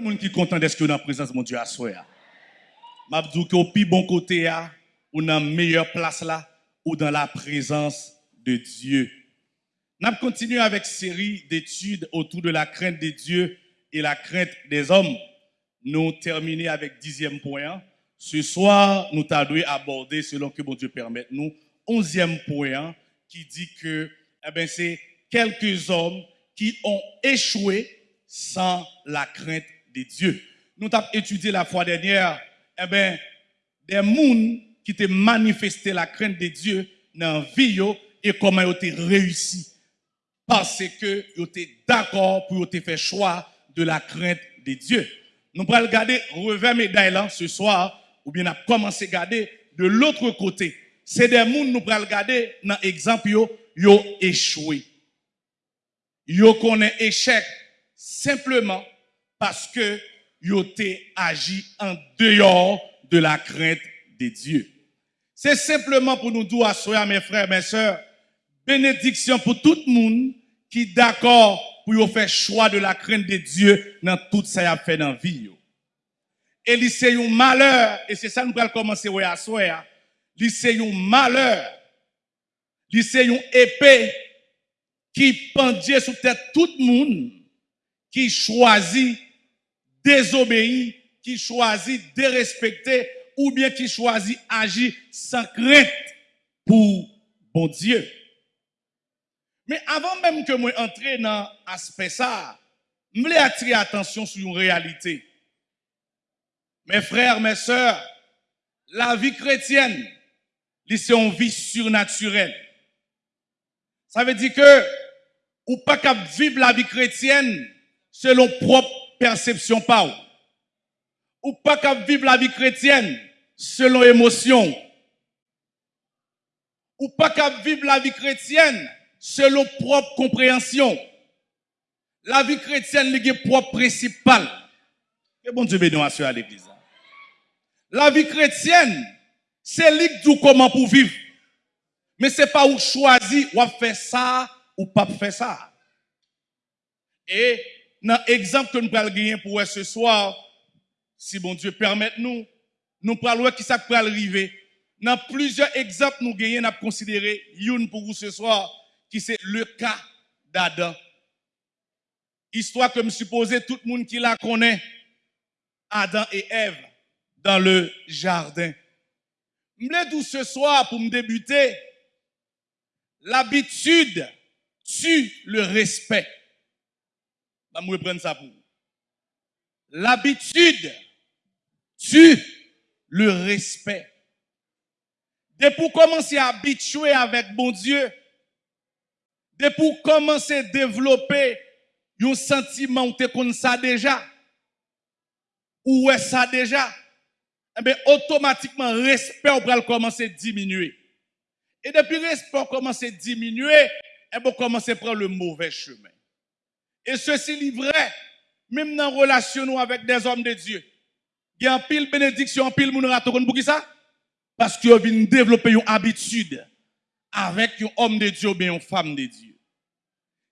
le monde qui est content d'être dans la présence de mon Dieu à soi. Je dis que au plus bon côté, ou dans la meilleure place là, ou dans la présence de Dieu. Nous continuons avec une série d'études autour de la crainte de Dieu et la crainte des hommes. Nous terminons avec dixième point. Ce soir, nous t'allons aborder, selon que mon Dieu permette nous, onzième point qui dit que eh ben, c'est quelques hommes qui ont échoué sans la crainte de Dieu. Nous avons étudié la fois dernière, eh ben, des gens qui ont manifesté la crainte de Dieu dans la vie et comment ils ont réussi. Parce que ils étaient d'accord pour faire choix de la crainte de Dieu. Nous allons regarder revers médaille là ce soir, ou bien on a commencé à regarder de l'autre côté. C'est des gens nous allons regarder dans l'exemple, ils ont échoué. Ils ont échec simplement parce que ont agi en dehors de la crainte de Dieu. C'est simplement pour nous dire à mes frères, mes sœurs, bénédiction pour tout le monde qui est d'accord pour faire choix de la crainte de Dieu dans tout ça a fait dans la vie. Et c'est malheur, et c'est ça que nous allons commencer à soir. C'est malheur. C'est épée qui pendait sur tête tout le monde qui choisit désobéir, qui choisit dérespecter ou bien qui choisit agir sans crainte pour bon Dieu. Mais avant même que moi entre dans l'aspect ça, je voulais attirer attention sur une réalité. Mes frères, mes sœurs, la vie chrétienne, c'est une vie surnaturelle. Ça veut dire que, ou pas qu'à vivre la vie chrétienne selon propre perception pas ou. pas qu'à vivre la vie chrétienne selon émotion. Ou pas qu'à vivre la vie chrétienne selon propre compréhension. La vie chrétienne est propre principal. Et bon Dieu bénisse à l'église. La vie chrétienne, c'est lui comment pour vivre. Mais c'est pas où choisir ou faire ça ou pas faire ça. Et dans l'exemple que nous allons gagner pour ce soir, si bon Dieu permet nous, nous parlons qui ça peut arriver. Dans plusieurs exemples nous gagnons, nous avons considéré une pour vous ce soir, qui c'est le cas d'Adam. Histoire que me supposé tout le monde qui la connaît, Adam et Ève, dans le jardin. Je tout ce soir pour me débuter, l'habitude tue le respect. Je vais reprendre ça pour L'habitude tue le respect. Dès pour commencer à habituer avec bon Dieu, dès pour commencer à développer un sentiment où tu ça déjà, ou est ça déjà, eh bien, automatiquement, respect va commencer à diminuer. Et depuis le respect commence à diminuer, eh bien, commencer à prendre le mauvais chemin. Et ceci est vrai, même dans relation avec des hommes de Dieu. Il y a un pile bénédiction, un pile moun pour qui ça? Parce qu'ils viennent développer une habitude avec un homme de Dieu ou bien une femme de Dieu.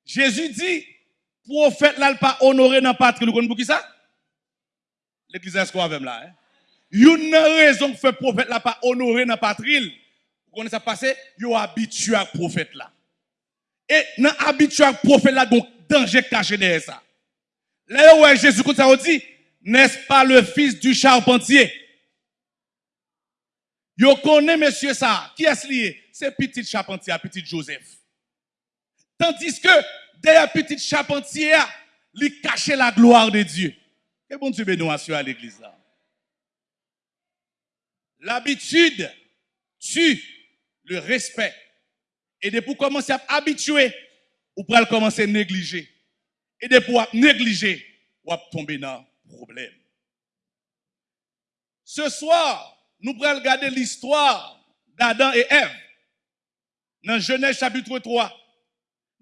Jésus dit, prophète là, pas honoré dans la patrie, pour qui ça? L'église est ce qu'on a là, hein? Une raison que fait prophète là pas honoré dans la patrie, vous connaissez ça passé? Yo habitué à prophète là. Et dans habitué à prophète là, donc danger caché derrière ça. Là où Jésus dit, n'est-ce pas le fils du charpentier? Yo connaît monsieur ça. Qui est-ce lié? C'est petit charpentier, petit Joseph. Tandis que derrière petit charpentier, il cache la gloire de Dieu. Et bon Dieu bénisse à l'église. L'habitude tue le respect. Et de pour commencer à habituer, ou pral komanse neglije. E de pou ap neglije, wap tombe nan problem. Se swar, nou pral gade l'histoire d'Adam et Eve nan Genèche chapitre 3.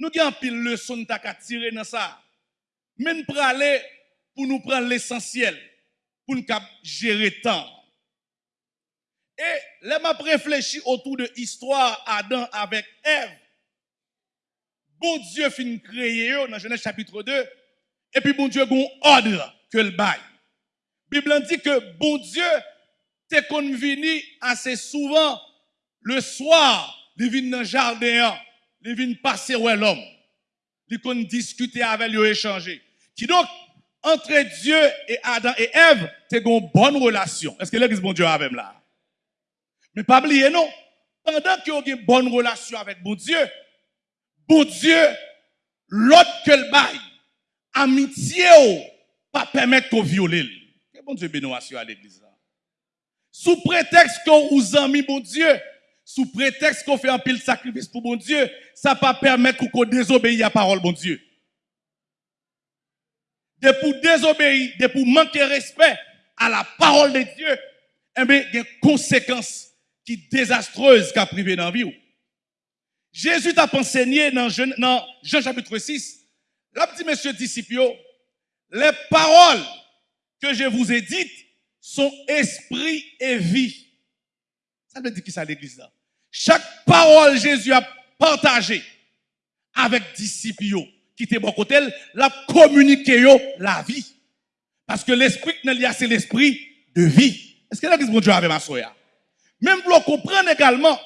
Nou gen pil le son tak atire nan sa. Men prale pou nou pral l'essensyel, pou nou kap jere tan. E lem ap reflechi otou de histoire Adam avek Eve, Bon Dieu fin créé dans Genèse chapitre 2. Et puis bon Dieu a un ordre que le bail. Bible dit que bon Dieu t'es convenu assez souvent le soir, il vient dans le jardin, il vient passer où l'homme. Il discuter avec lui, échanger. Qui donc, entre Dieu et Adam et Ève, c'est une bonne relation. Est-ce que l'église bon Dieu avec là? Mais pas oublier, non. Pendant qu'il y a une bonne relation avec bon Dieu, bon Dieu, l'autre que le bail, amitié, pas permettre de violer. Que bon Dieu bénisse à l'église. Sous prétexte qu'on vous a mis bon Dieu, sous prétexte qu'on fait un pile sacrifice pour bon Dieu, ça pas permettre qu'on désobéisse à la parole bon Dieu. De pour désobéir, de pour manquer respect à la parole de Dieu, eh bien, il y a des conséquences qui désastreuses qu'a privé dans la vie. Jésus t'a enseigné dans Jean, chapitre 6, là, petit monsieur disciple, les paroles que je vous ai dites sont esprit et vie. Ça veut dire qui ça l'église là? Chaque parole Jésus a partagé avec disciples qui étaient bon côté, l'a communiqué la vie. Parce que l'esprit c'est l'esprit de vie. Est-ce que l'église bon Dieu avec ma soeur? Même pour comprendre également,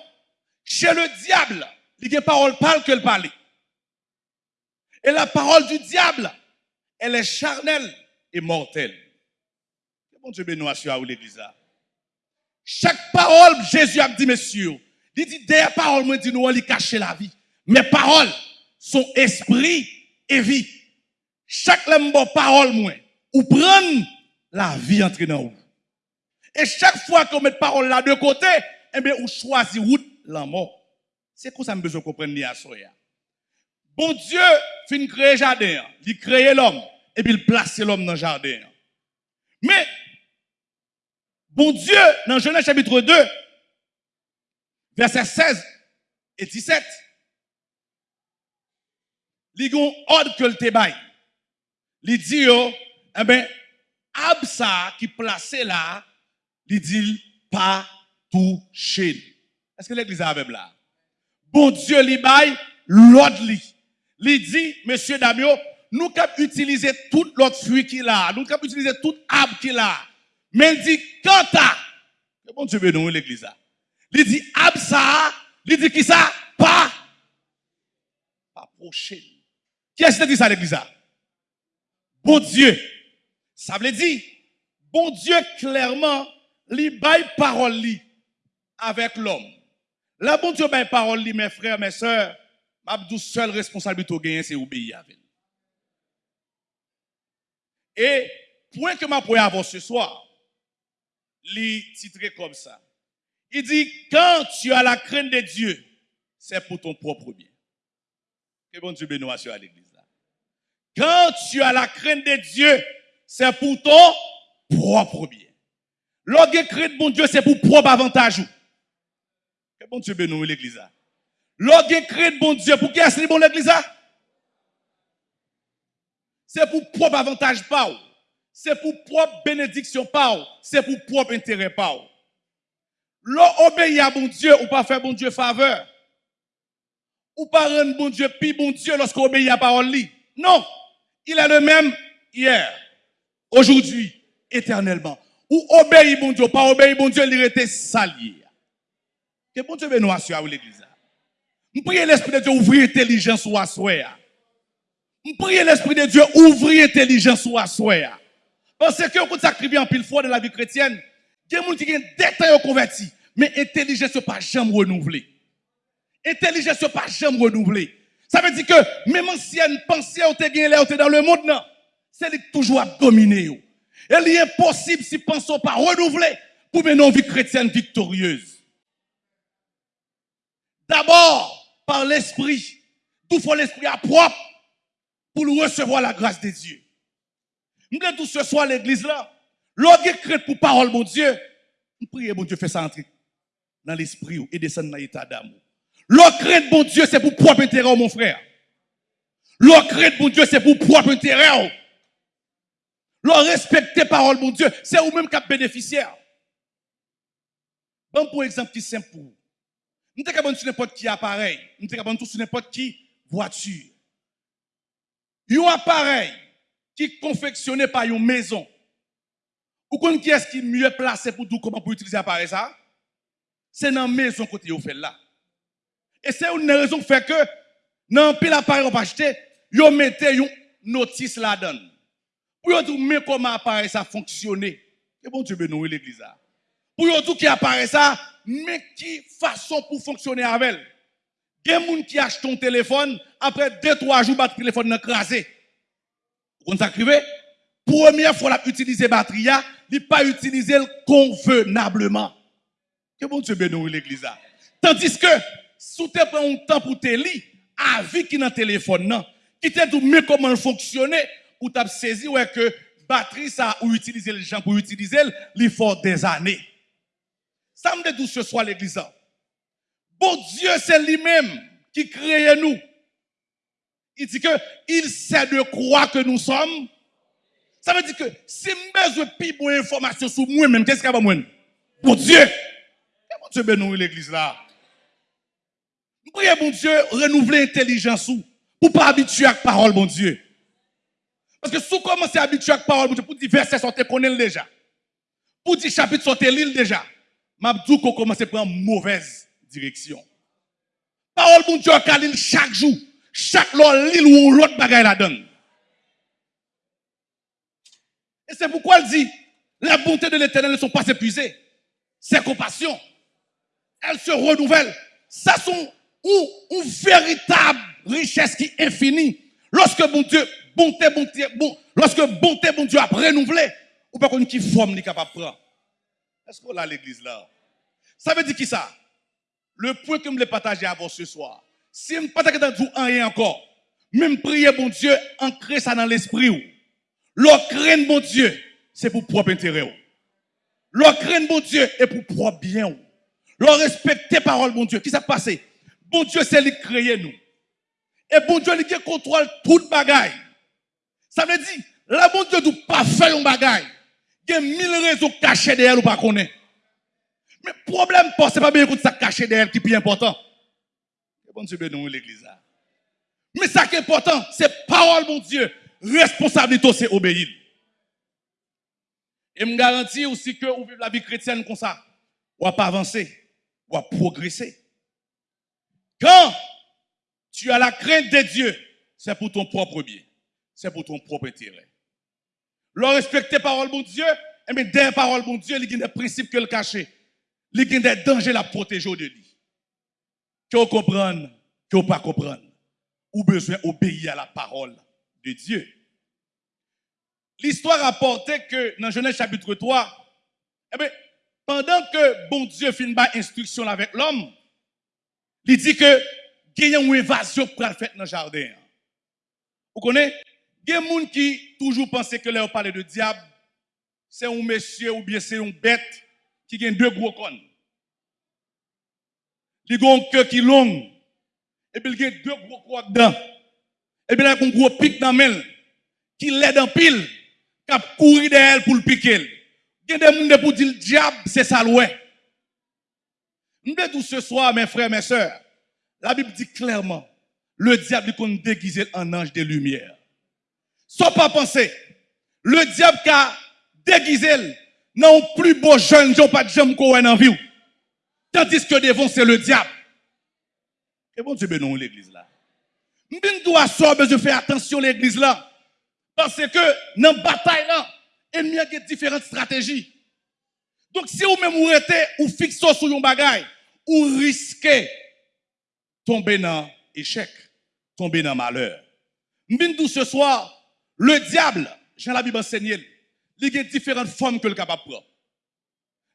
chez le diable, il y a parole parle que le parler. Et la parole du diable, elle est charnelle et mortelle. Bon Dieu bénisse à l'église. Chaque parole, Jésus a dit, messieurs, il dit, des paroles, moi, dit, nous, on cacher la vie. Mes paroles sont esprit et vie. Chaque bon parole, moi, ou prendre la vie entre dans vous. Et chaque fois qu'on met parole là de côté, eh bien, on choisit route la mort. C'est quoi ça me besoin comprendre à soya. Bon Dieu fin créer jardin, il crée l'homme et puis il place l'homme dans le jardin. Mais bon Dieu dans Genèse chapitre 2 verset 16 et 17 il a ordre que le tébaille. Il dit, eh ben, Absa qui placé là, il dit pas toucher. Est-ce que l'église a même là? Bon Dieu, li bail, l'autre li. Il dit, monsieur Damio, nous avons utilisé toute l'autre fruit qu'il a, nous avons utilisé tout arbre qu'il a. Mais il dit, quand à, bon Dieu nous l'église là. Il dit, Absa, il dit qui ça? Pas, pas prochain. Qui est-ce qui dit ça l'église là? Bon Dieu. Ça veut dire, bon Dieu clairement, li bail parole li avec l'homme. La bon Dieu bail parole mes frères, mes sœurs, ma seule responsabilité gagner c'est obéir avec. Et point que ma pour avoir ce soir, li titré comme ça. Il dit quand tu as la crainte de Dieu, c'est pour ton propre bien. Que bon Dieu bénisse à l'église Quand tu as la crainte de Dieu, c'est pour ton propre bien. Lorsque crainte bon Dieu, c'est pour propre avantage. Bon Dieu bénisse l'église. Lorsque crainte bon Dieu, pour qui est-ce bon l'église? C'est pour propre avantage pas. C'est pour propre bénédiction pas. C'est pour propre intérêt pas. L'obéir à bon Dieu ou pas faire bon Dieu faveur. Ou pas rendre bon Dieu puis bon Dieu lorsqu'on obéit à parole Non. Il est le même hier, aujourd'hui, éternellement ou obéir bon Dieu, pas obéir bon Dieu, il était salier. Que bon Dieu assure à l'église. Je prie l'Esprit de Dieu ouvrir intelligence ou assoir. Je prie l'Esprit de Dieu ouvrir intelligence ou assoir. Parce que ça crée en pile fois dans la vie chrétienne, il y a des gens qui ont détail converti, mais intelligence n'est pas jamais renouvelée. Intelligence n'est pas jamais renouvelée. Ça veut dire que même ancienne pensée, on est dans le monde, non. C'est toujours à dominer. Il est impossible si pensons pas renouveler pour mener une vie chrétienne victorieuse. D'abord, par l'esprit. Tout faut l'esprit à propre pour recevoir la grâce de Dieu. Nous tous ce soir l'église là. Lorsque crête pour parole, mon Dieu, nous prions, mon Dieu, fait ça entrer dans l'esprit et descendre dans l'état d'amour. Lorsque mon Dieu, c'est pour propre intérêt, mon frère. Lorsque mon Dieu, c'est pour propre intérêt. Leur respecter parole, mon Dieu, c'est vous-même qui êtes bénéficiaire. Bon, pour exemple, qui simple pour vous. Nous sommes capables sur n'importe qui appareil. Nous sommes capables sur n'importe qui voiture. Un appareil qui confectionné par une maison. Ou qui est-ce qui est mieux placé pour tout comment pour utiliser l'appareil ça? C'est dans la maison côté vous fait là. Et c'est une raison qui fait que dans pile appareil on pas acheter, yo mettez une notice là-dedans. Pour yo dire comment appareil ça fonctionner. Et bon Dieu bénisse l'église Pour yo tout qui apparaît ça, men ki fason pou fonksyonè avèl. Gen moun ki ach ton telefon, apre 2-3 jou bat telefon nan krasè. Kon sakrive, premier fwa la utilize batriya, li pa utilize l konvenableman. Ke bon se benou l'eglisa. Tandis ke, sou te pren un tan pou te li, avi ki nan telefon nan, ki te dou mè koman fonksyonè, ou tap sezi wè ke batri sa ou utilize l jan pou utilize l, li fò des anè. Ça me dit ce soir l'église. Bon Dieu, c'est lui-même qui crée nous. Il dit que il sait de quoi que nous sommes. Ça veut dire que si je besoin plus bonne information sur moi-même, qu'est-ce qu'il y a moi? Bon Dieu. Bon Dieu bénisse l'église là? Priez, bon Dieu, renouveler l'intelligence pour pas habituer à la parole, bon Dieu. Parce que si vous commencez à habituer à la parole, bon Dieu, pour dire versets, sont connaître déjà. Pour dire chapitre, sont l'île déjà. Mabdou qu'on commence à prendre mauvaise direction. Parole, bon Dieu, a chaque jour. Chaque l'île ou l'autre bagaille la donne. Et c'est pourquoi elle dit, la bonté de l'éternel ne sont pas épuisées. Ses compassions, elles se renouvellent. Ça sont une, véritable richesse qui est infinie. Lorsque bon Dieu, bonté, bonté, bon, lorsque bonté, bon Dieu a renouvelé, ou pas qu'on qui forme n'est capable de prendre. Est-ce qu'on a l'église là? Ça veut dire qui ça? Le point que je voulais partager avant ce soir. Si je ne pas dans tout rien encore, même prier bon Dieu, ancrer ça dans l'esprit. Leur crainte bon Dieu, c'est pour propre intérêt. Leur crainte bon Dieu est pour propre bien. Leur respecter parole bon Dieu. Qui s'est passé? Bon Dieu, c'est lui créer nous. Et bon Dieu, il contrôle toute bagaille. Ça veut dire, la bon Dieu ne pas faire un bagaille. Y a mille raisons cachées derrière ou pas connaître. Mais le problème, ce n'est pas bien écouter ça caché derrière qui est plus important. Bénisse l'église. Mais ça qui est important, c'est parole, mon Dieu. Responsabilité, c'est obéir. Et me garantis aussi que vous vivez la vie chrétienne comme ça. Ou à pas avancer, ou à progresser. Quand tu as la crainte de Dieu, c'est pour ton propre bien. C'est pour ton propre intérêt. Le respecter parole, mon Dieu, et eh bien, des paroles, mon Dieu, il y a des principes que le cacher il y a des dangers à protéger de lui. Que vous comprenez, que vous pas comprendre? Besoin d'obéir à la parole de Dieu. L'histoire rapportait que dans Genèse chapitre 3, eh bien, pendant que bon Dieu finit par instruction avec l'homme, il dit que il y a une évasion pour faire dans le jardin. Vous connaissez? Il y a des gens qui toujours pensent que on parle de diable, c'est un monsieur ou bien c'est une bête qui a deux gros cornes. Il a un cœur qui est long. Et puis il a deux gros crocs dedans. Et puis il a un gros pic dans le qui l'aide en pile, qui a couru derrière pour le piquer. Il y a des gens pour dire le diable, c'est ça l'ouest. Nous tous ce soir, mes frères, mes sœurs, la Bible dit clairement, le diable est déguisé en ange de lumière. Son pa panse, le diap ka degizel nan ou pli bo jen diyo pat jem kowen nan vi ou. Tandis ke devon se le diap. E bon dibe nou l'eglise la. Mbin do aso bezou fè atensyon l'eglise la. Pase ke nan batay la, e mye ge diferent strategi. Donk si ou mèm ou rete, ou fikso sou yon bagay, ou riske tombe nan echec, tombe nan malheur. Mbin do se swar, le diable, j'ai la Bible enseignée, il y a différentes formes que le capable prendre.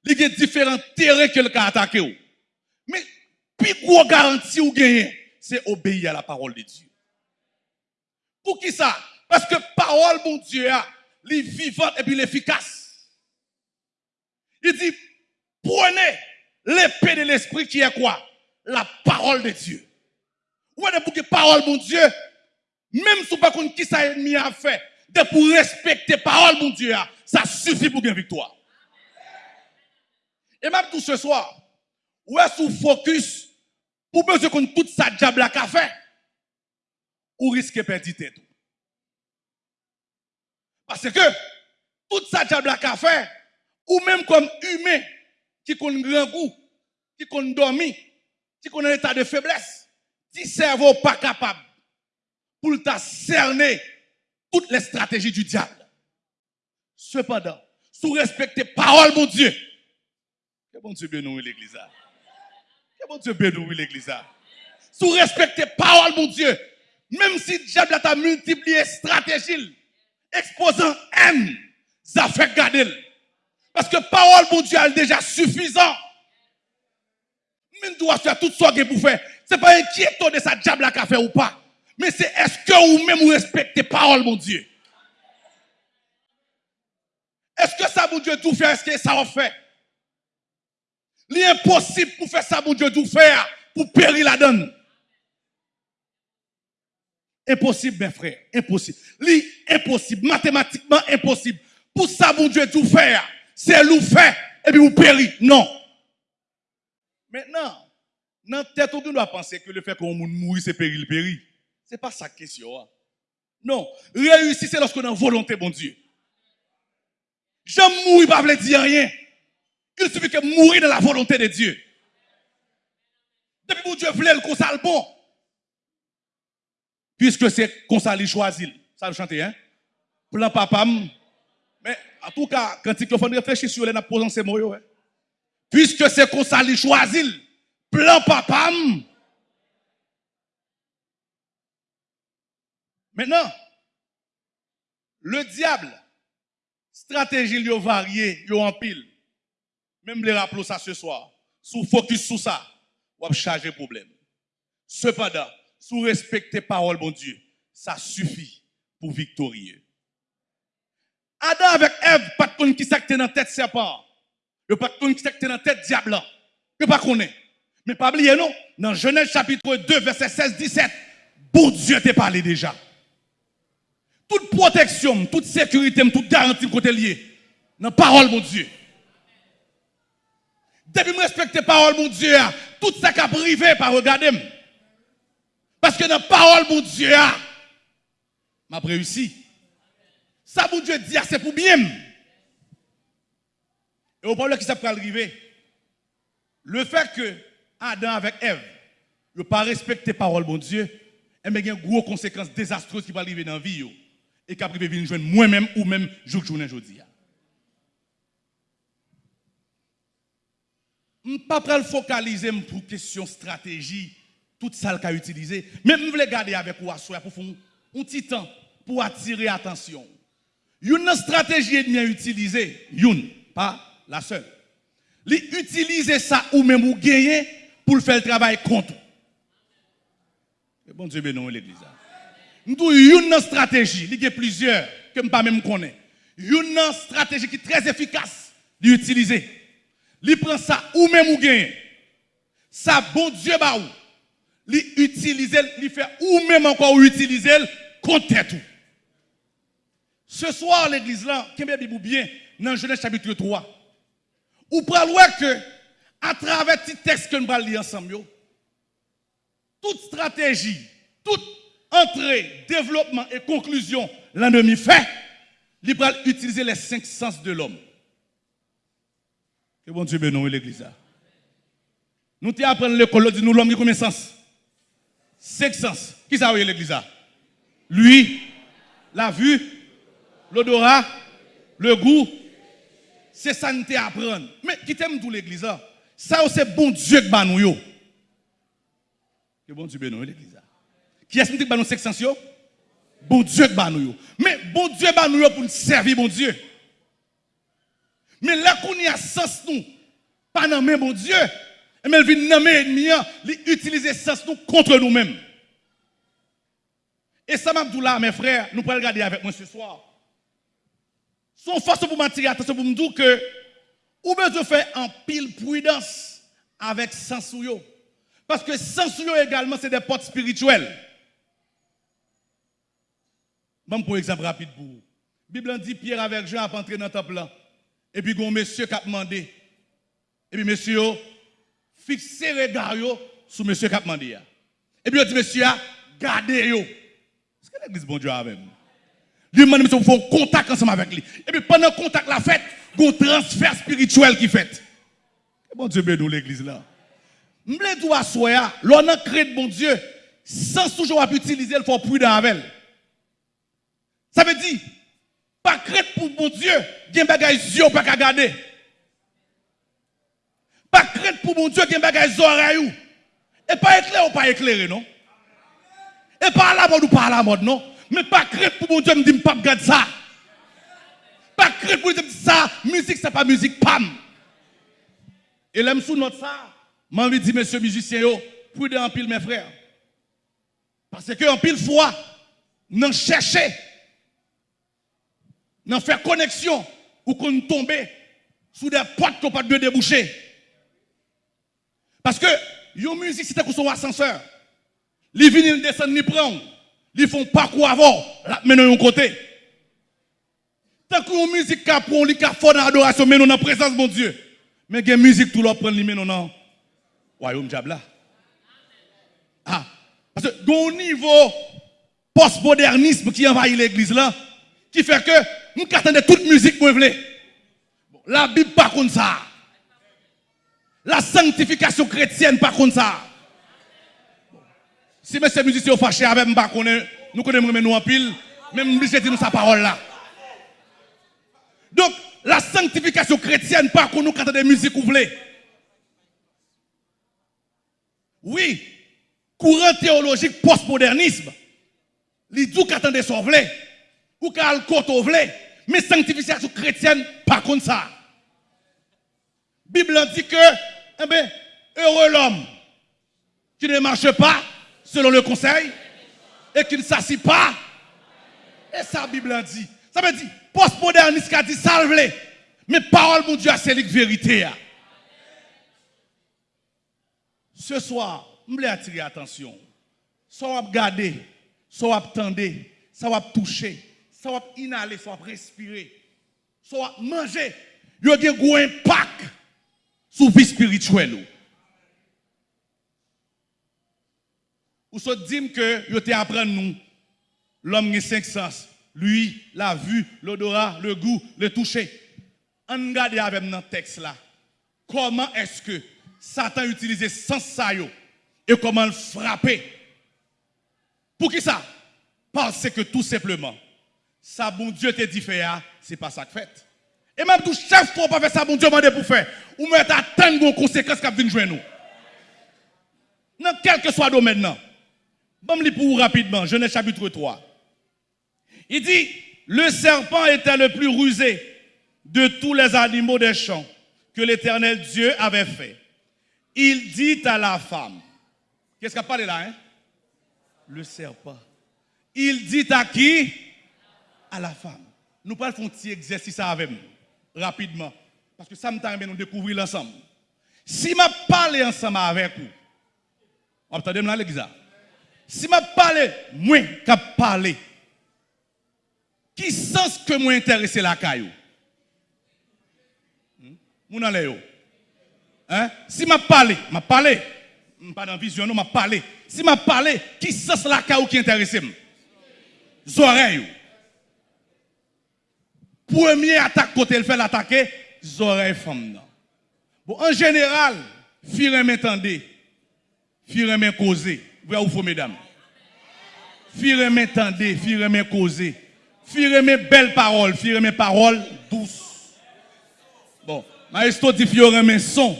Il y a différents terrains que le capable attaquer. Mais, plus gros garantie ou gagner, c'est obéir à la parole de Dieu. Pour qui ça? Parce que parole, mon Dieu, elle est vivante et puis efficace. Il dit, prenez l'épée de l'esprit qui est quoi? La parole de Dieu. Ou est pour que parole, mon Dieu, même si pas qui ça ennemi a fait, de pour respecter parole, mon Dieu, ça suffit pour gagner victoire. Et même tout ce soir, où est-ce que focus pour besoin qu'on toute sa diable à café, ou risque de perdre tout. Parce que tout ça diable a fait, ou même comme humain qui connaît grand goût, qui connaît dormi, qui connaît l'état de faiblesse, qui cerveau pas capable pour t'a cerner toutes les stratégies du diable. Cependant, sous respecter parole mon Dieu. Que bon Dieu bénisse l'église. Que bon Dieu bénisse l'église. Sous respecter parole mon Dieu. Même si le diable a multiplié stratégie, exposant haine, ça fait garder. Parce que parole mon Dieu est déjà suffisant. Même doit faire tout ce qu'il pour faire. Ce n'est pas inquiétant de sa diable a fait ou pas. Mais c'est est-ce que vous même vous respectez parole mon Dieu? Est-ce que ça, mon Dieu, tout faire? Est-ce que ça va faire? L'impossible pour faire ça, mon Dieu, tout faire, pour périr la donne. Impossible, mes frères, impossible. L'impossible, mathématiquement impossible. Pour ça, mon Dieu, tout faire, c'est l'ou faire, et puis vous périr. Non. Maintenant, dans tête, on doit penser que le fait qu'on mourir, c'est périr, le périr. Ce n'est pas ça question. Hein. Non. Réussir, c'est lorsqu'on a volonté, mon Dieu. Je mourir pas veut dire rien. Il suffit que mourir dans la volonté de Dieu. Depuis que Dieu voulait le consal bon. Puisque c'est ça choisi. Ça le chanter, hein? Plan papa. Mais en tout cas, quand il faut réfléchir sur les posant ces mots, hein? Puisque c'est ça choisi. Plan papa. Maintenant, le diable stratégie yo variée, yo en pile. Même les rappeler ça ce soir. Sous focus sur ça, on va charger problème. Cependant, sous respecter parole bon Dieu, ça suffit pour victorieux. Adam avec Ève, pas de qui s'acte dans tête serpent. a pas de qui s'acte dans tête diable. Je pas connaît. Mais pas oublier non, dans Genèse chapitre 2 verset 16 17, bon Dieu t'a parlé déjà toute protection, toute sécurité, toute garantie côté lié dans la parole, mon Dieu. Depuis que je respecte la parole, mon Dieu, tout ça qui a privé, pas regarder. Parce que dans la parole, mon Dieu, m'a réussi. Ça, mon Dieu dit, c'est pour bien. Et au problème qui s'est arriver, le fait que Adam avec Ève ne pas respecter la parole, mon Dieu, eh il y a des grosses conséquences désastreuses qui vont arriver dans la vie. et qui privé venir joindre moi-même ou même jour journée aujourd'hui. Je ne pas le focaliser pour question stratégie, tout ça qu'a utilisé, mais je voulais garder avec vous pour un petit temps pour attirer l'attention. Une stratégie est bien utilisée, une, pas la seule. L'utiliser ça ou même ou gagner pour faire le travail contre. Et bon Dieu, bénis l'église. Nous avons une stratégie, il y a plusieurs que je ne même connaître. Une stratégie qui est très efficace d'utiliser. Il prend ça ou même ou gagne. Ça bon Dieu ba ou. Il utilise, il fait ou même encore utiliser contre tout. Ce soir l'église là, qui est bien dans Genèse chapitre 3. Ou prenez que à travers ce texte que nous allons lire ensemble, toute stratégie, toute entrée, développement et conclusion, l'ennemi fait, il va utiliser les cinq sens de l'homme. Que bon Dieu bénisse l'église. Nous t'y apprenons l'école, nous l'homme qui combien de sens? Cinq sens. Qui ça l'église Lui, la vue, l'odorat, le goût. C'est ça nous apprendre. Mais qui t'aime tout l'église Ça c'est bon Dieu qui nous. Que bon Dieu bénisse l'église. Qui est-ce qui nous sens Bon Dieu qui nous. Mais bon Dieu qui nous pour nous servir bon Dieu. Mais là qu'on y a sens nous, pas dans bon Dieu, mais il vient nommer ennemi, il utilise sens nous contre nous-mêmes. Et ça m'a dit là, mes frères, nous pouvons regarder avec moi ce soir. Son force pour m'attirer attention pour me dire que, ou besoin faire en pile prudence avec sens Parce que sens également, c'est des portes spirituelles. Bon, pour exemple rapide pour vous. La Bible dit Pierre avec Jean a entré dans le temple Et puis, un monsieur qui a demandé. Et puis, monsieur, fixez le regard sur monsieur qui a demandé. Et puis, il dit, monsieur, gardez-le. Est-ce que l'église bon Dieu a même? Lui demande monsieur faut contact ensemble avec lui. Et puis pendant le contact la fête, un transfert spirituel qui fait. Bon Dieu bénisse l'église là. M'ble doit soya, l'on a créé de bon Dieu sans toujours utiliser le fort prudent avec. Ça veut dire pas crête pour bon Dieu, gen bagay yeux pas qu'à garder. Pas crête pour bon Dieu, gen bagay oreilles et pas éclairé ou pas éclairé non? Et pas à la mode ou pas à la mode non? Mais pas crête pour mon Dieu me dit pas garder ça. Pas crête pour dire ça, musique c'est pas musique pam. Et l'aime sous notre ça, m'a envie de dire monsieur musicien prudent en pile mes frères. Parce que en pile fois, nous chercher nous faire connexion ou qu'on tombe sous des portes qu'on pas de déboucher. Parce que une musique c'était son ascenseur. Les vinyles descendent ni prendre. Ils font parcours avant, mais un côté. Tant que une musique qui prend, qui l'adoration, mais dans la présence de mon Dieu. Mais il musique tout dans royaume diable Ah, parce que au niveau postmodernisme qui envahit l'église là, qui fait que nous attendons toute musique pour. La Bible pas comme ça. La sanctification chrétienne pas comme ça. Si monsieur musicien est fâché avec nous connaissons nous en pile, même nous disons nous sa parole là. Donc, la sanctification chrétienne, pas qu'on nous cante des musiques ou Oui, courant théologique postmodernisme, les dit qu'attendait son vle, ou kal koto vle, men sanctification chrétienne, pas comme ça. Bible dit que, eh ben, heureux l'homme qui ne marche pas selon le conseil et qui ne s'assit pas. Et ça, Bible dit. Ça veut dire, postmoderniste qui a dit salve mais parole, mon Dieu, c'est la vérité. Ce soir, je voulais attirer l'attention. Soit vous regardez, soit vous attendez, soit vous touchez, sa wap inale, sa wap respire, sa wap manje, yo gen gwo impak sou vi spirituel ou. Ou so dim ke yo te apren nou, l'om gen senk sens, lui, la vu, l'odora, le gou, le touche. An gade avèm nan teks la, koman eske Satan utilize sens sayo e koman l'frape. Pou ki sa? Parce que tout simplement, ça bon Dieu te dit faire, c'est pas ça que fait. Et même tout chef pour pas faire ça bon Dieu m'a pour faire. Ou mettre attendre vos conséquences qui viennent jouer nous. Dans quel que soit le domaine maintenant. Bon, je pour vous rapidement, Genèse chapitre 3. Il dit, le serpent était le plus rusé de tous les animaux des champs que l'éternel Dieu avait fait. Il dit à la femme, qu'est-ce qu'il a parlé là, hein? Le serpent. Il dit à qui? La femme. Nous parlons un petit exercice avec nous, rapidement, parce que ça me permet de nous découvrir ensemble. Si je parle ensemble avec vous, vous entendez là? Si je parle, moi qui parle, qui sens que moi intéressé la caillou? Mon hmm? Hein? Si je parle, je parle, pas dans vision, je parle. Si je parle, qui sens la caillou qui intéresse. Premier attaque côté le fait l'attaquer, oreilles femmes. Non. Bon, en général, firent main tendez, firent main causer. Vous ou faux, mesdames? Firent main tendez, firent main causer. Firent main belles paroles, firent main paroles douces. Bon, Maestro dit firent main son.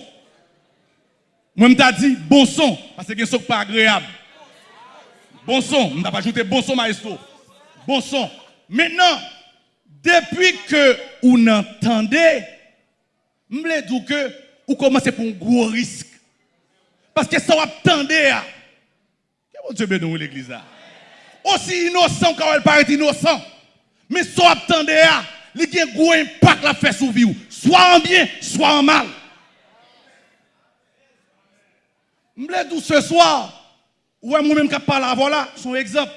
Moi, je dit bon son, parce que ce n'est pas agréable. Bon son, je pas ajouté bon son, Maestro. Bon son. Maintenant, depuis que vous entendez, je que vous commencez pour un gros risque. Parce que ça va attendre. Que Dieu bénisse l'église Aussi innocent quand elle paraît innocent. Mais soit attendez, il y a un gros impact la fait sur vie. Soit en bien, soit en mal. Je vous ce soir, ou moi-même qui parle voilà, son exemple.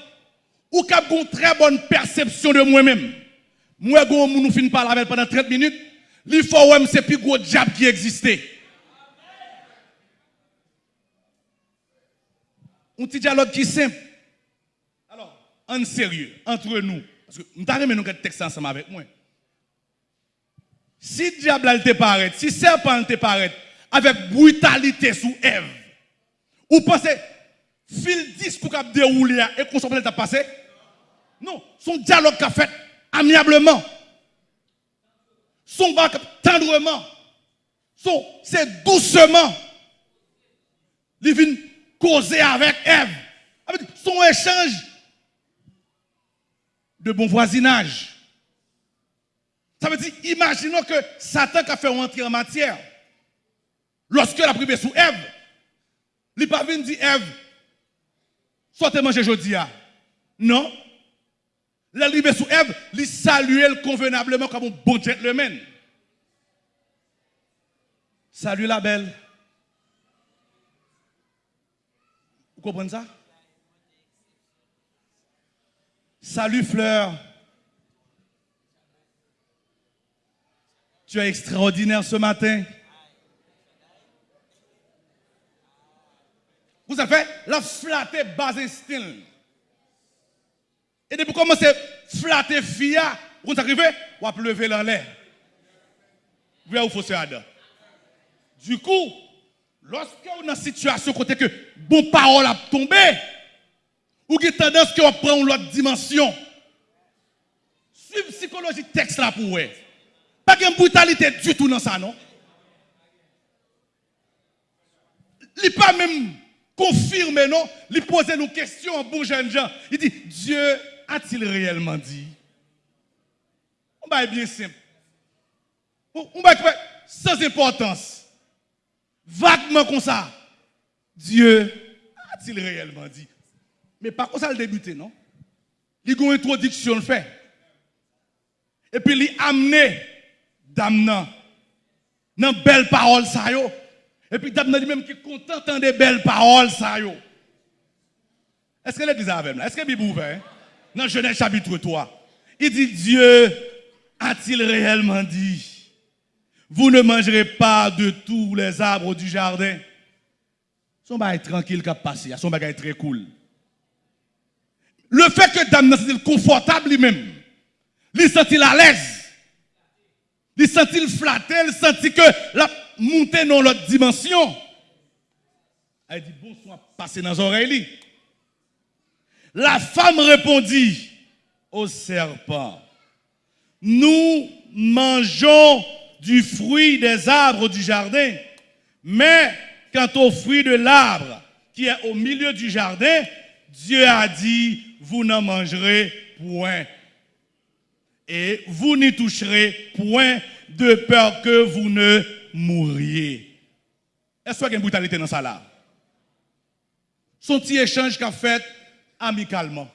Ou qui a une très bonne perception de moi-même. Moi, je nous fin parler pendant 30 minutes. Il faut c'est plus gros diable qui existait. Un petit dialogue qui est simple. Alors, en sérieux, entre nous, Parce que nous avons nous texte ensemble avec moi. Si le diable te paraît, si serpent te paraît avec brutalité sous Ève, ou pensez, fil 10 pour qu'il déroule et qu'on s'en t'a passé? Non, son dialogue qu'a fait amiablement. Son bac tendrement. Son, c'est doucement. Il vient causer avec Ève. Son échange de bon voisinage. Ça veut dire, imaginons que Satan a fait rentrer en matière. Lorsque la privé sous Ève, il n'est pas dire Ève, sortez manger aujourd'hui. Non. La privé sous Ève, il saluait convenablement comme un bon gentleman. Salut la belle. Vous comprenez ça? Salut Fleur. Tu es extraordinaire ce matin. Vous avez la flatter bas instinct. Et depuis commencer à flatter Fia, vous arrivez, vous avez lever dans l'air. Vous voyez où faut se Du coup, lorsque vous êtes dans une situation côté que bon parole a tombé, ou qui tendance que vous prendre l'autre dimension. Suivre psychologie texte là pour vous. Pas de brutalité du tout dans ça, non? Il pas même confirmé, non? Il pose nos questions en bon jeune gens. Il dit, Dieu a-t-il réellement dit? On va être bien simple. On va être sans importance. Vaguement comme ça. Dieu a-t-il réellement dit? Mais pas comme ça le débuter, non? Il a une introduction fait. Et puis il a amené Damnan dans belles paroles ça yo. Et puis Damnan lui-même qui est content des belles paroles ça yo. Est-ce que l'église avec moi? Est-ce que la Bible? Dans Genèse chapitre 3. Il dit Dieu a-t-il réellement dit Vous ne mangerez pas de tous les arbres du jardin? Son bagage tranquille qui a passé, son bagage très cool. Le fait que Damnan c'est confortable lui-même, il à l'aise? Il sent-il flatté, il sent que la montée dans l'autre dimension? Elle dit, bonsoir, passez dans les oreilles. La femme répondit au serpent, nous mangeons du fruit des arbres du jardin, mais quant au fruit de l'arbre qui est au milieu du jardin, Dieu a dit, vous n'en mangerez point et vous n'y toucherez point de peur que vous ne mouriez. Est-ce qu'il y a une brutalité dans ça là? Son petit échange qu'a fait amicalement.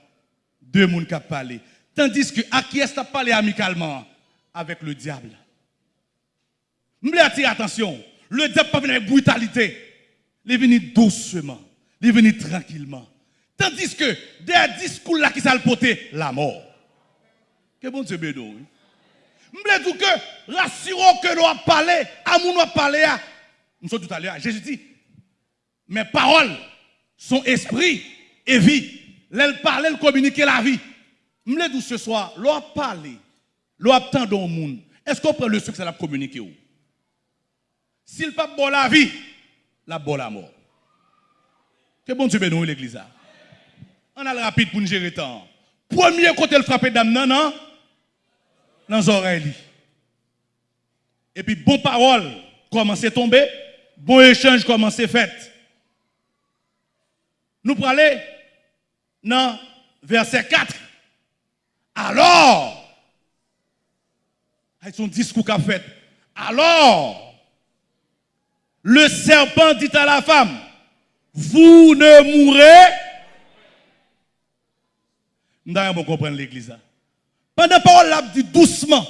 Deux personnes qui parlé. Tandis que à qui est-ce parlé amicalement? Avec le diable. Je veux attirer attention. Le diable pas avec brutalité. Il est venu doucement. Il est venu tranquillement. Tandis que des discours là qui s'est la mort. Que bon Dieu bédo. Je veux dire que rassurons que nous avons parlé, à nous avons parlé, nous sommes tout à l'heure. Jésus dit, mes paroles sont esprit et vie. L'elle parle, elle communique la vie. Je dire ce soir, l'on parlé, l'on attend dans le monde. Est-ce qu'on prend le succès la communiquer S'il pas bon la vie, la bonne la mort. Que bon Dieu bénisse l'église. On a le rapide pour nous gérer le temps. Premier côté le frapper d'âme, non, non? Dans les oreilles. Et puis, bon parole commence à tomber, bon échange commence à fait. Nous pour aller dans verset 4. Alors, avec son discours qu'a fait, alors, le serpent dit à la femme, vous ne mourrez. Nous devons comprendre l'église. Pendant que parole l'a dit doucement,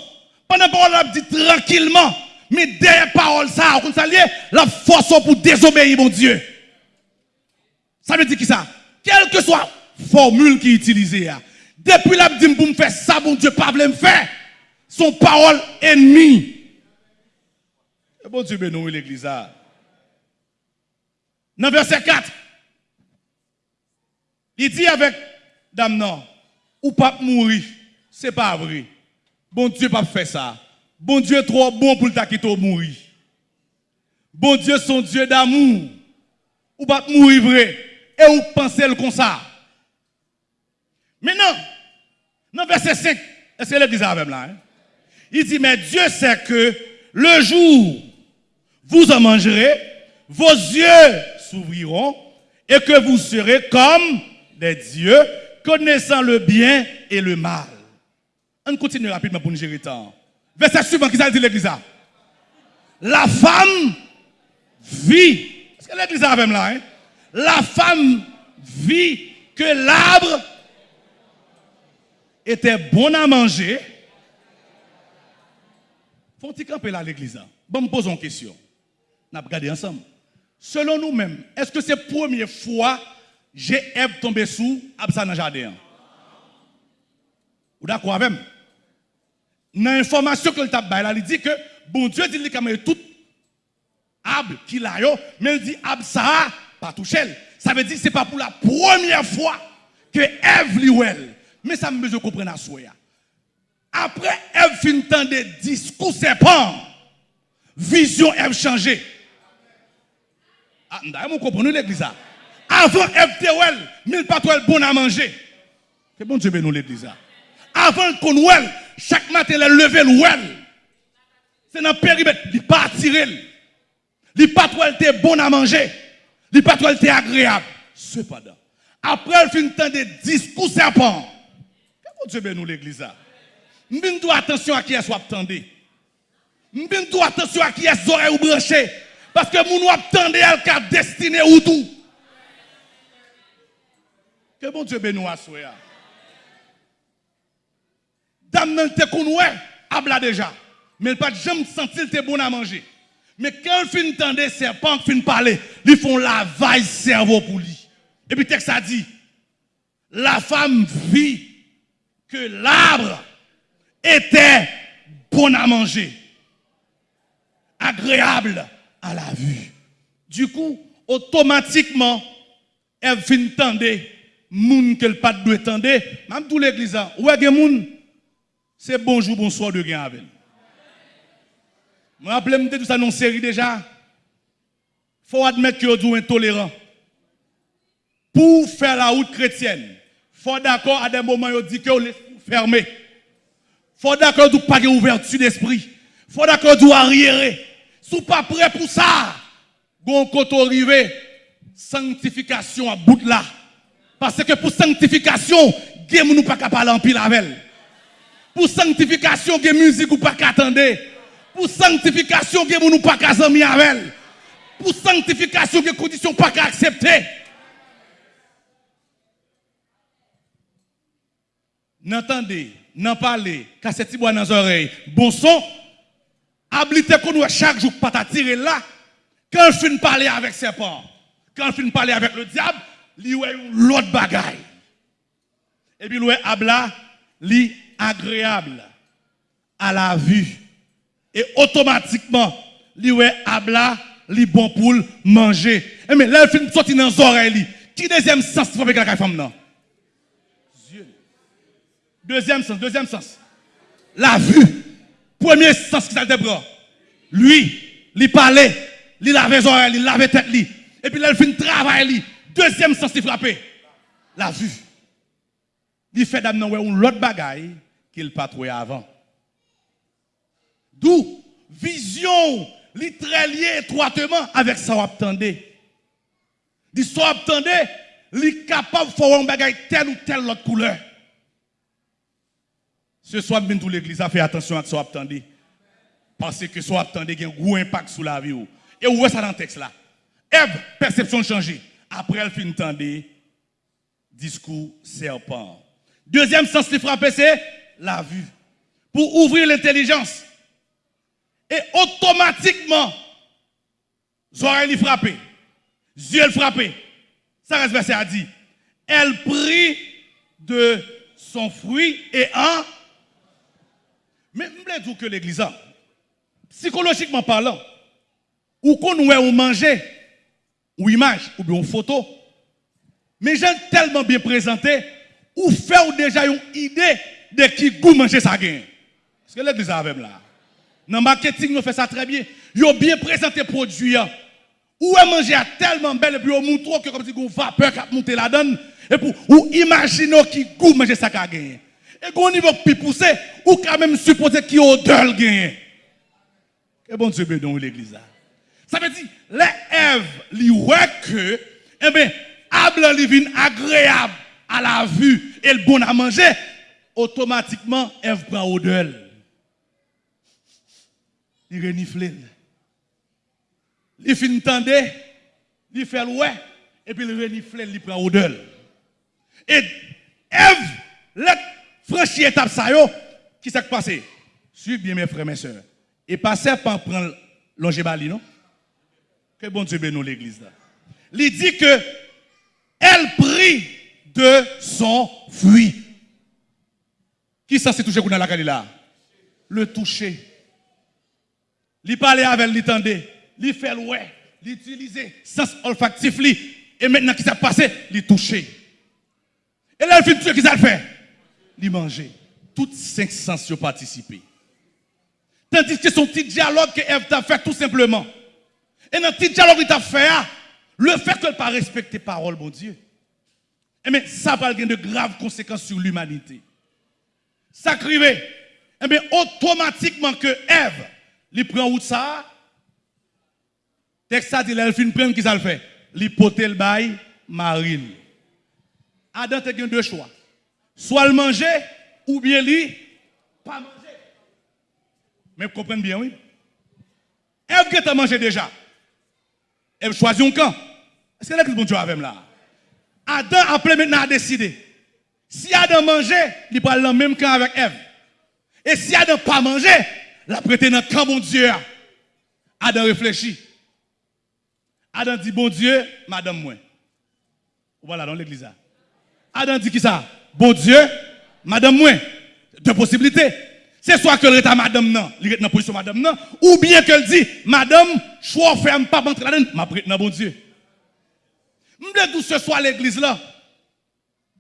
pendant que parole l'a dit tranquillement, mais derrière parole ça, on s'allie la force pour désobéir mon Dieu. Ça veut dire qui ça? Quelle que soit la formule qui est utilisée, depuis l'a dit pour me faire ça, mon Dieu, pas me faire, son parole ennemie. Et bon Dieu, nous l'église. Dans verset 4, il dit avec Dame non, ou pas mourir C'est pas vrai. Bon Dieu pas fait ça. Bon Dieu est trop bon pour le quitter mourir. Bon Dieu son Dieu d'amour. Ou pas mourir vrai et ou pensez le comme ça. Maintenant, dans verset 5, est-ce que l'église avec là hein? Il dit mais Dieu sait que le jour vous en mangerez, vos yeux s'ouvriront et que vous serez comme des dieux, connaissant le bien et le mal. On continue rapidement pour nous gérer temps. Verset suivant, qui ça dit l'église La femme vit. Est-ce que l'église a même là hein? La femme vit que l'arbre était bon à manger. Faut-il camper là l'église Bon, me pose une question. On a regardé ensemble. Selon nous-mêmes, est-ce que c'est la première fois j'ai Ève tombé sous Absa dans le jardin? Vous d'accord avec moi? Dans l'information que le tabac, il dit que bon Dieu dit qu'il a tout arbre qu'il a, mais il dit Absa pas touché. Ça veut dire que ce n'est pas pour la première fois que Ève liwel. Mais ça me besoin de comprendre à soi. Après, Ève fin de discours serpent. Vision Ève changé. Ah, vous comprenez l'église Avant Ève Tewel, mille pas bon à manger. Que bon Dieu nous l'église Avant qu'on ouel, chaque matin, elle lever l'ouel. C'est dans le périmètre, il pas attiré. Il pas était bon à manger. Il pas était agréable. Cependant, après elle fin temps de discours serpent. Dieu nous l'église Nous devons attention à qui est-ce attendez. Nous devons attention à qui est-ce ou branché. Parce que nous attendons à la destiné ou tout. Que bon Dieu bénisse à soi. Dame nan te konoué, abla déjà. Mais pas jamais senti te bon à manger. Mais quand il fin tendre serpent fin parler, ils font la vaille cerveau pour lui. Et puis texte a dit? La femme vit que l'arbre était bon à manger, agréable à la vue. Du coup, automatiquement, elle fin tendre moun qu'elle pas de tendre, même tout l'église, ouais moun? C'est bonjour, bonsoir de gain avec. Je me rappelle tout ça dans série déjà. Il faut admettre que vous êtes intolérant. Pour faire la route chrétienne, il faut d'accord à des moments où dit que vous fermé. Faut d'accord vous pas ouverture d'esprit. Faut d'accord arriérez. Si vous pas prêt pour ça, vous côté arrivé, sanctification à bout de là. Parce que pour sanctification, vous nous pas parler en pile avec pour sanctification, que musique ou pas qu'attendre. Pour sanctification, que nous pas qu'à avec. Pour sanctification, que conditions pas qu'à accepter. N'entendez, n'en parlez, cassez bois dans les oreilles. Bon son, habilité qu'on nous chaque jour pas t'attirer là. Quand je finis parler avec serpent, quand je finis parler avec le diable, lui ouais l'autre bagaille. Et puis lui abla, lui agréable à la vue. Et automatiquement, li ouais abla, li bon pour manger. Et mais là, il finit sortir dans les oreilles. Qui deuxième sens pour avec la femme non? Deuxième sens, deuxième sens. La vue. Premier sens qui s'est bras. Lui, il parlait, il lavait les oreilles, il lavait tête. Et puis là, il finit travail Deuxième sens, il frappé. La vue. Il fait d'amener un l'autre bagaille qu'il pas trouvé avant. D'où? Vision li très liée étroitement avec ça attendez. Dit ça attendez, li capable de faire un bagage telle ou telle autre couleur. Ce soir bien tout l'église a fait attention à ça attendez. Parce que ça attendez a un gros impact sur la vie. Et où est ça dans le texte là? Ève, perception changée. Après elle fin entendre discours serpent. Deuxième sens qui frappe c'est la vue, pour ouvrir l'intelligence. Et automatiquement, oreilles frappé, yeux frappé. Ça reste verset a dit, elle prit de son fruit et un. Mais je voulais dire que l'église, psychologiquement parlant, ou qu'on ou manger, ou image, ou bien photo, mais j'ai tellement bien présenté, ou faire déjà une idée de qui goût manger ça gagne. Est-ce que l'église avec là? Dans le marketing, nous fait ça très bien. Ils ont bien présenté produit. Ou est manger tellement belle et puis on montre que comme si on vapeur qui a monté la donne. Et pour ou imaginez qui goût manger ça gagne. Et au niveau plus poussé, ou quand même supposer qui odeur gagne. Que bon Dieu bénisse l'église. Ça veut dire, les Ève, que, eh bien, able li agréable à la vue et le bon à manger, automatiquement, Ève prend odeur. Il renifle. Il fin tendre, il fait ouais, et puis il renifle, il prend odeur. Et Ève, la franchi étape ça yo, qui s'est passé? Suivez bien mes frères mes sœurs. Et passez par prendre l'ongébali, non? Que bon Dieu bénisse l'église là. Il dit que elle prit de son fruit. Qui s'est touché dans la là? Le toucher. Il parlait avec lui, tendait. Il fait ouais. Il utilisait sens olfactif. Et maintenant, qui s'est passé? Il touché. Et là, il fait ce qu'il a fait? Il mangeait. Toutes cinq sens ont participé. Tandis que son petit dialogue que Eve t'a fait tout simplement. Et dans le petit dialogue qu'il t'a fait, ah, le fait qu'elle pas respecté parole, bon Dieu. Eh bien, ça va avoir de graves conséquences sur l'humanité. Ça crive. Eh bien, automatiquement que Ève, il prend où ça, ça dit, elle fin prendre qui ça le fait? Le bail, marine. Adam a deux choix. Soit le manger, ou bien lui, pas manger. Mais vous comprenez bien, oui? Ève qui a mangé déjà? Elle choisit un camp. Est-ce que l'église bon Dieu avec là? Adam après maintenant a décidé. Si Adam mangeait, il prend le même camp avec Ève. Et si Adam pas mangé, il a prêté dans le camp bon Dieu. Adam réfléchit. Adam dit bon Dieu, madame moi. Voilà dans l'église. Adam dit qui ça? Bon Dieu, madame moi. Deux possibilités. C'est soit que l'état madame non, il est dans position madame non, ou bien qu'elle dit, madame, choix ferme pas rentrer là-dedans, m'a prête dans bon Dieu. M'de tout ce soit l'église là.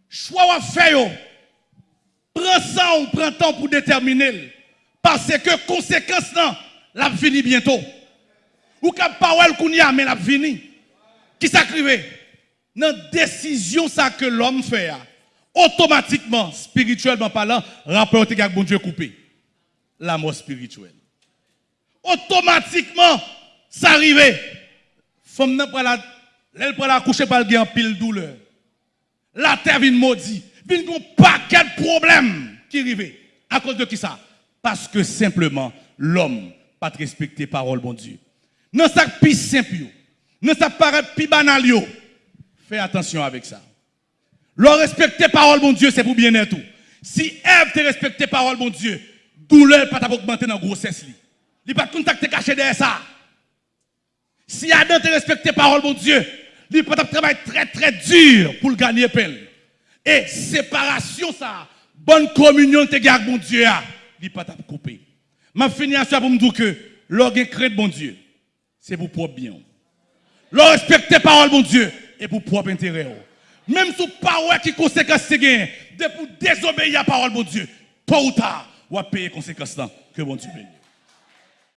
Choix à faire Prends ça ou prend temps pour déterminer parce que conséquence non, la fini bientôt. Ou cap parole qu'on y a mais la fini. Qui s'acrive dans décision ça que l'homme fait automatiquement spirituellement parlant rapport avec bon Dieu coupé la mort spirituelle. Automatiquement, ça arrive. Femme n'a pas la, elle prend la coucher par le en pile douleur. La terre vient maudit. Vient un paquet de problèmes qui arrivent. À cause de qui ça? Parce que simplement, l'homme pas respecté parole bon Dieu. Non, ça plus simple. Non, ça paraît plus banal. Fais attention avec ça. Le respecter parole bon Dieu, c'est pour bien être tout. Si Ève te respecté parole bon Dieu, douleur pas augmenter dans la grossesse. Il pas contacter caché derrière ça. Si Adam te respecté parole, mon Dieu, il pas travailler très très dur pour gagner peine. Et séparation ça, bonne communion te garde mon Dieu, il pas couper. Je finis à ça pour me dire que l'orgue crée bon Dieu, c'est pour propre bien. Le respecter parole, mon Dieu, et pour propre intérêt. Même sous parole qui conséquence c'est gain, de pour désobéir à la parole de Dieu, tôt ou tard, on va payer conséquence que bon Dieu bénit.